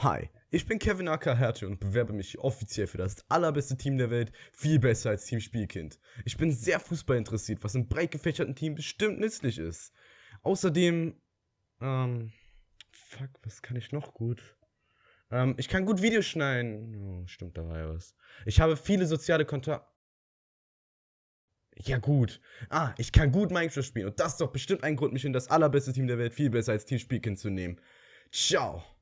Hi, ich bin Kevin Ackerherte und bewerbe mich offiziell für das allerbeste Team der Welt, viel besser als Team Spielkind. Ich bin sehr Fußball interessiert, was im breit gefächerten Team bestimmt nützlich ist. Außerdem, ähm, fuck, was kann ich noch gut? Ähm, ich kann gut Videos schneiden. Oh, stimmt, da war ja was. Ich habe viele soziale Kontakte. Ja, gut. Ah, ich kann gut Minecraft spielen und das ist doch bestimmt ein Grund, mich in das allerbeste Team der Welt, viel besser als Team Spielkind zu nehmen. Ciao.